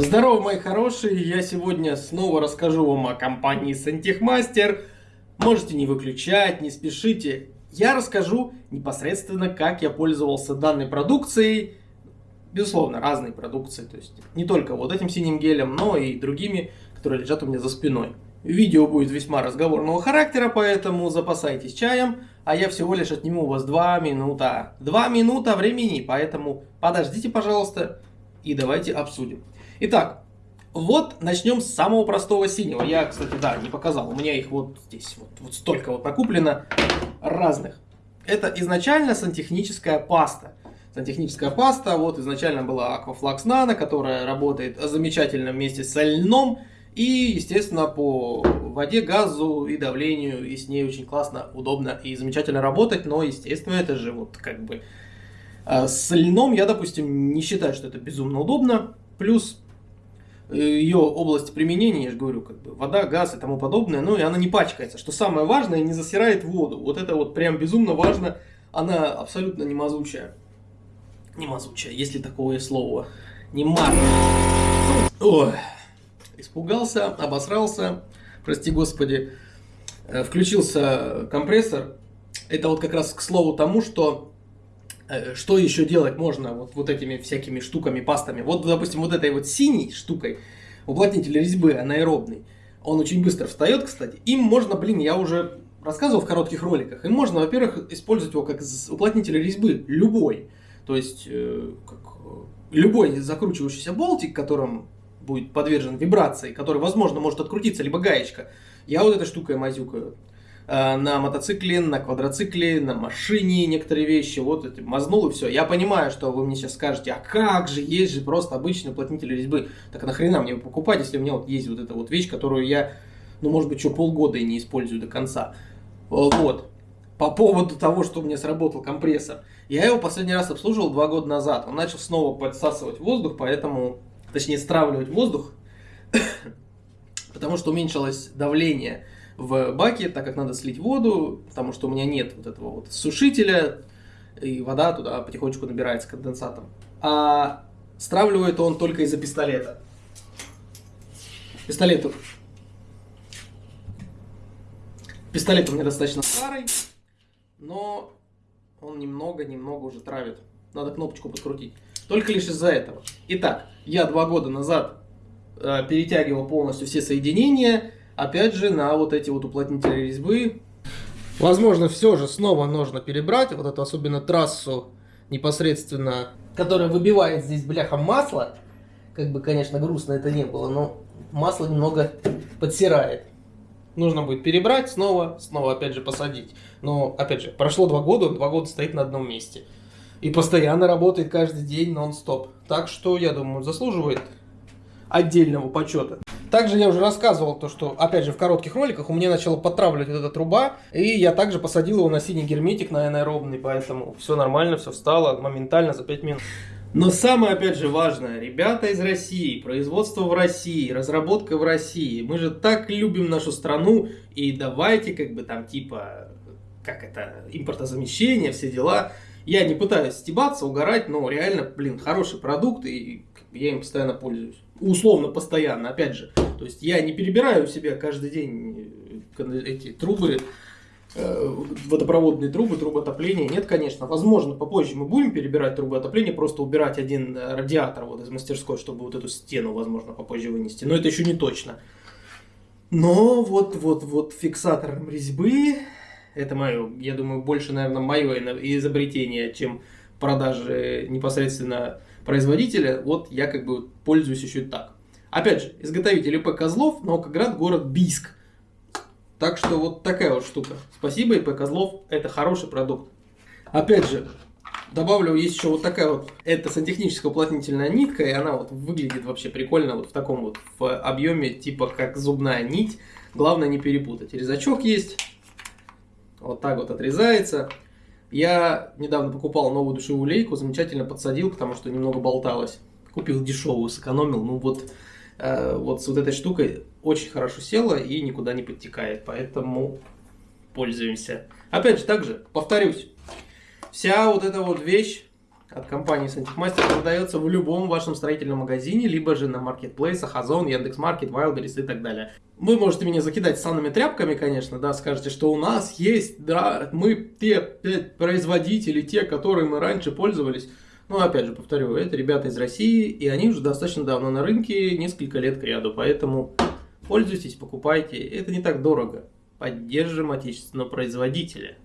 Здорово, мои хорошие! Я сегодня снова расскажу вам о компании Сантехмастер. Можете не выключать, не спешите. Я расскажу непосредственно, как я пользовался данной продукцией. Безусловно, разной продукцией. То есть не только вот этим синим гелем, но и другими, которые лежат у меня за спиной. Видео будет весьма разговорного характера, поэтому запасайтесь чаем, а я всего лишь отниму у вас 2 минута. 2 минута времени, поэтому подождите, пожалуйста, и давайте обсудим. Итак, вот начнем с самого простого синего. Я, кстати, да, не показал. У меня их вот здесь вот, вот столько вот накуплено разных. Это изначально сантехническая паста. Сантехническая паста, вот изначально была Aquaflux Nano, которая работает замечательно вместе с льном. И, естественно, по воде, газу и давлению, и с ней очень классно, удобно и замечательно работать. Но, естественно, это же вот как бы... А, с льном я, допустим, не считаю, что это безумно удобно. Плюс ее область применения, я же говорю, как бы вода, газ и тому подобное, ну и она не пачкается, что самое важное, не засирает воду. Вот это вот прям безумно важно, она абсолютно не мазучая. Не мазучая, если такое слово. Не мар. Испугался, обосрался, прости господи. Э, включился компрессор. Это вот как раз к слову тому, что что еще делать можно вот, вот этими всякими штуками, пастами. Вот, допустим, вот этой вот синей штукой, уплотнитель резьбы анаэробный, он очень быстро встает, кстати. Им можно, блин, я уже рассказывал в коротких роликах, им можно, во-первых, использовать его как уплотнитель резьбы, любой. То есть, э, как, э, любой закручивающийся болтик, которым будет подвержен вибрации, который, возможно, может открутиться, либо гаечка. Я вот этой штукой мазюкаю. Э, на мотоцикле, на квадроцикле, на машине некоторые вещи, вот это мазнул и все. Я понимаю, что вы мне сейчас скажете, а как же, есть же просто обычный уплотнитель резьбы. Так нахрена мне покупать, если у меня вот есть вот эта вот вещь, которую я, ну может быть, что полгода и не использую до конца. Вот. По поводу того, что у меня сработал компрессор. Я его последний раз обслуживал два года назад. Он начал снова подсасывать воздух, поэтому, точнее, стравливать воздух, потому что уменьшилось давление в баке, так как надо слить воду, потому что у меня нет вот этого вот сушителя, и вода туда потихонечку набирается конденсатом. А стравливает он только из-за пистолета. Пистолет Пистолет у меня достаточно старый, но он немного-немного уже травит. Надо кнопочку подкрутить. Только лишь из-за этого. Итак, я два года назад э, перетягивал полностью все соединения, опять же, на вот эти вот уплотнители резьбы. Возможно, все же снова нужно перебрать, вот эту особенно трассу непосредственно, которая выбивает здесь бляха масло. Как бы, конечно, грустно это не было, но масло немного подсирает. Нужно будет перебрать снова, снова опять же посадить. Но, опять же, прошло два года, он два года стоит на одном месте. И постоянно работает каждый день нон-стоп. Так что, я думаю, заслуживает отдельного почета. Также я уже рассказывал то, что, опять же, в коротких роликах у меня начала подтравливать эта труба, и я также посадил его на синий герметик, на анаэробный, поэтому все нормально, все встало моментально за 5 минут. Но самое, опять же, важное, ребята из России, производство в России, разработка в России. Мы же так любим нашу страну, и давайте, как бы там, типа, как это, импортозамещение, все дела. Я не пытаюсь стебаться, угорать, но реально, блин, хороший продукт, и я им постоянно пользуюсь условно постоянно, опять же. То есть я не перебираю у себя каждый день э, эти трубы, э, водопроводные трубы, трубы отопления. Нет, конечно. Возможно, попозже мы будем перебирать трубы отопления, просто убирать один радиатор вот из мастерской, чтобы вот эту стену, возможно, попозже вынести. Но это еще не точно. Но вот, вот, вот фиксатор резьбы, это мое, я думаю, больше, наверное, мое изобретение, чем продажи непосредственно производителя, вот я как бы пользуюсь еще так. Опять же, изготовитель ИП Козлов, Наукоград, город Бийск. Так что вот такая вот штука. Спасибо, ИП Козлов, это хороший продукт. Опять же, добавлю, есть еще вот такая вот, это сантехническая уплотнительная нитка, и она вот выглядит вообще прикольно вот в таком вот в объеме, типа как зубная нить. Главное не перепутать. Резачок есть, вот так вот отрезается. Я недавно покупал новую душевую лейку, замечательно подсадил, потому что немного болталось. Купил дешевую, сэкономил. Ну вот, э, вот с вот этой штукой очень хорошо села и никуда не подтекает, поэтому пользуемся. Опять же, также, повторюсь, вся вот эта вот вещь от компании Сантехмастер продается в любом вашем строительном магазине, либо же на маркетплейсах, Озон, Яндекс.Маркет, Wildberries и так далее. Вы можете меня закидать санными тряпками, конечно, да, скажете, что у нас есть, да, мы те производители, те, которые мы раньше пользовались. Но опять же, повторю, это ребята из России, и они уже достаточно давно на рынке, несколько лет к ряду, поэтому пользуйтесь, покупайте, это не так дорого. Поддержим отечественного производителя.